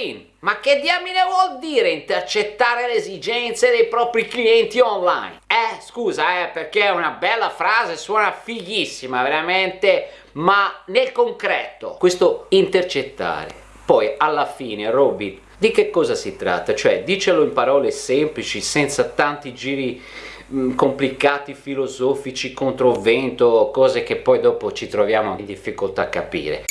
login. Ma che diamine vuol dire intercettare le esigenze dei propri clienti online? Eh, scusa, eh, perché è una bella frase, suona fighissima, veramente, ma nel concreto, questo intercettare, poi alla fine, Robin, di che cosa si tratta? Cioè, dicelo in parole semplici, senza tanti giri mh, complicati, filosofici, contro vento, cose che poi dopo ci troviamo in difficoltà a capire.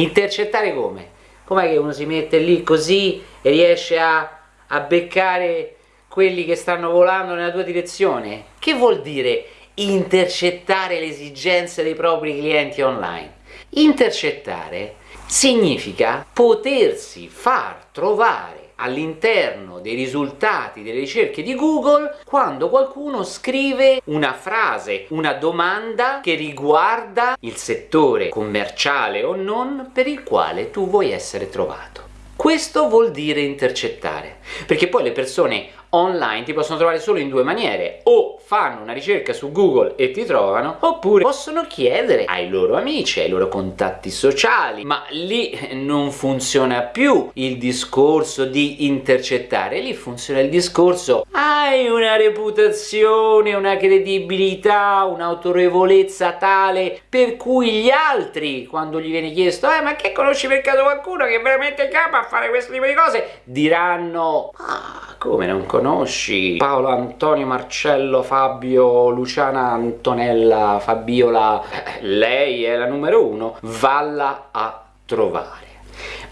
Intercettare come? Com'è che uno si mette lì così e riesce a, a beccare quelli che stanno volando nella tua direzione? Che vuol dire intercettare le esigenze dei propri clienti online? Intercettare significa potersi far trovare all'interno dei risultati delle ricerche di Google quando qualcuno scrive una frase, una domanda che riguarda il settore commerciale o non per il quale tu vuoi essere trovato. Questo vuol dire intercettare, perché poi le persone online ti possono trovare solo in due maniere, o fanno una ricerca su Google e ti trovano, oppure possono chiedere ai loro amici, ai loro contatti sociali, ma lì non funziona più il discorso di intercettare, lì funziona il discorso hai una reputazione, una credibilità, un'autorevolezza tale per cui gli altri, quando gli viene chiesto eh ma che conosci per caso qualcuno che veramente capo a fare questo tipo di cose, diranno ah come non conosci Paolo Antonio Marcello Fabio Luciana Antonella Fabiola lei è la numero uno valla a trovare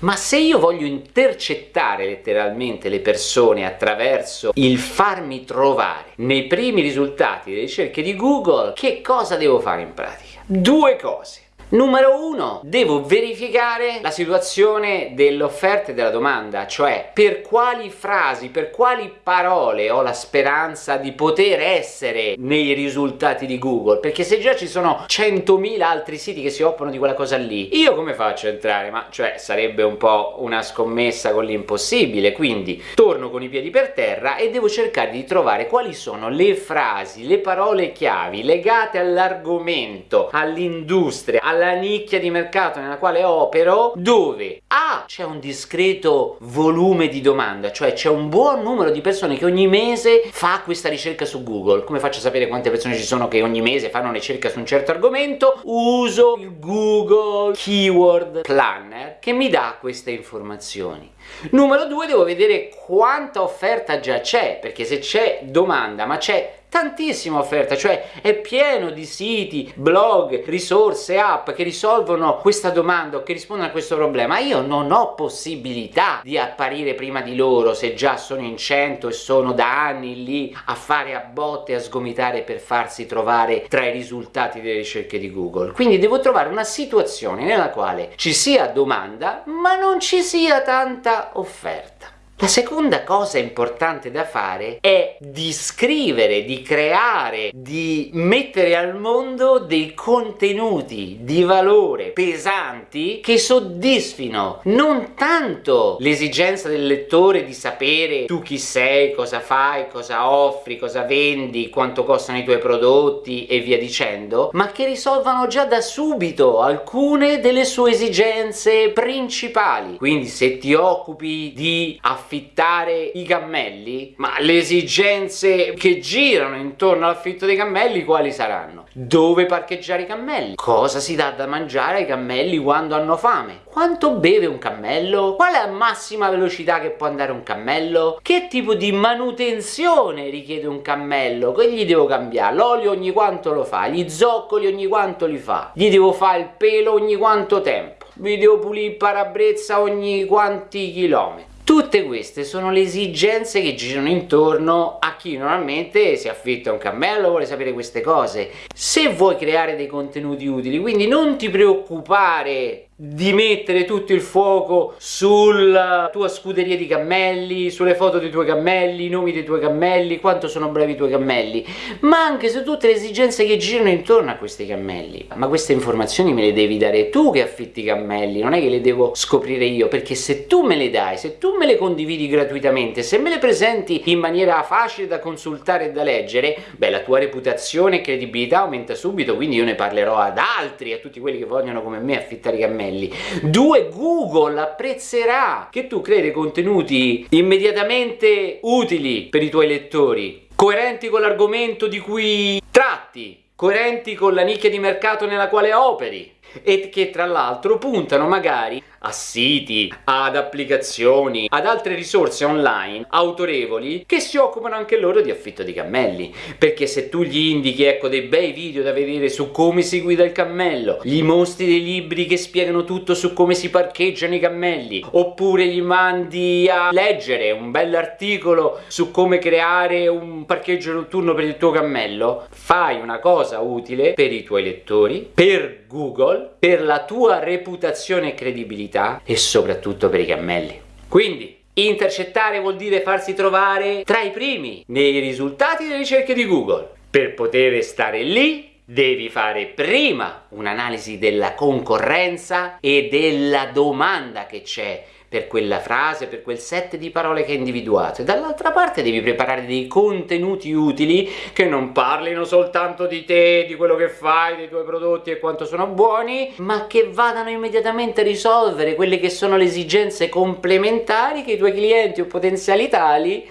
ma se io voglio intercettare letteralmente le persone attraverso il farmi trovare nei primi risultati delle ricerche di Google, che cosa devo fare in pratica? Due cose. Numero uno, devo verificare la situazione dell'offerta e della domanda, cioè per quali frasi, per quali parole ho la speranza di poter essere nei risultati di Google, perché se già ci sono 100.000 altri siti che si occupano di quella cosa lì, io come faccio a entrare? Ma cioè sarebbe un po' una scommessa con l'impossibile, quindi torno con i piedi per terra e devo cercare di trovare quali sono le frasi, le parole chiavi legate all'argomento, all'industria, alla alla nicchia di mercato nella quale opero dove A c'è un discreto volume di domanda cioè c'è un buon numero di persone che ogni mese fa questa ricerca su Google. Come faccio a sapere quante persone ci sono che ogni mese fanno ricerca su un certo argomento? Uso il Google Keyword Planner che mi dà queste informazioni. Numero due devo vedere quanta offerta già c'è perché se c'è domanda ma c'è tantissima offerta, cioè è pieno di siti, blog, risorse, app che risolvono questa domanda o che rispondono a questo problema. Io non ho possibilità di apparire prima di loro se già sono in 100 e sono da anni lì a fare a botte a sgomitare per farsi trovare tra i risultati delle ricerche di Google. Quindi devo trovare una situazione nella quale ci sia domanda ma non ci sia tanta offerta. La seconda cosa importante da fare è di scrivere, di creare, di mettere al mondo dei contenuti di valore pesanti che soddisfino non tanto l'esigenza del lettore di sapere tu chi sei, cosa fai, cosa offri, cosa vendi, quanto costano i tuoi prodotti e via dicendo, ma che risolvano già da subito alcune delle sue esigenze principali. Quindi se ti occupi di affrontare affittare i cammelli? Ma le esigenze che girano intorno all'affitto dei cammelli quali saranno? Dove parcheggiare i cammelli? Cosa si dà da mangiare ai cammelli quando hanno fame? Quanto beve un cammello? Qual è la massima velocità che può andare un cammello? Che tipo di manutenzione richiede un cammello? Che gli devo cambiare? L'olio ogni quanto lo fa? Gli zoccoli ogni quanto li fa? Gli devo fare il pelo ogni quanto tempo? Vi devo pulire il parabrezza ogni quanti chilometri? Tutte queste sono le esigenze che girano intorno a chi normalmente si affitta un cammello, vuole sapere queste cose. Se vuoi creare dei contenuti utili, quindi non ti preoccupare di mettere tutto il fuoco sulla tua scuderia di cammelli, sulle foto dei tuoi cammelli, i nomi dei tuoi cammelli, quanto sono bravi i tuoi cammelli, ma anche su tutte le esigenze che girano intorno a questi cammelli. Ma queste informazioni me le devi dare tu che affitti i cammelli, non è che le devo scoprire io, perché se tu me le dai, se tu me le condividi gratuitamente, se me le presenti in maniera facile da consultare e da leggere, beh la tua reputazione e credibilità aumenta subito, quindi io ne parlerò ad altri, a tutti quelli che vogliono come me affittare i cammelli. Due, Google apprezzerà che tu crei contenuti immediatamente utili per i tuoi lettori, coerenti con l'argomento di cui tratti, coerenti con la nicchia di mercato nella quale operi e che tra l'altro puntano magari a siti, ad applicazioni, ad altre risorse online autorevoli che si occupano anche loro di affitto di cammelli. Perché se tu gli indichi ecco dei bei video da vedere su come si guida il cammello gli mostri dei libri che spiegano tutto su come si parcheggiano i cammelli oppure gli mandi a leggere un bell'articolo su come creare un parcheggio notturno per il tuo cammello fai una cosa utile per i tuoi lettori per Google per la tua reputazione e credibilità e soprattutto per i cammelli. Quindi intercettare vuol dire farsi trovare tra i primi nei risultati delle ricerche di Google. Per poter stare lì devi fare prima un'analisi della concorrenza e della domanda che c'è per quella frase, per quel set di parole che hai individuato. E dall'altra parte devi preparare dei contenuti utili che non parlino soltanto di te, di quello che fai, dei tuoi prodotti e quanto sono buoni ma che vadano immediatamente a risolvere quelle che sono le esigenze complementari che i tuoi clienti o potenziali tali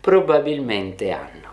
probabilmente hanno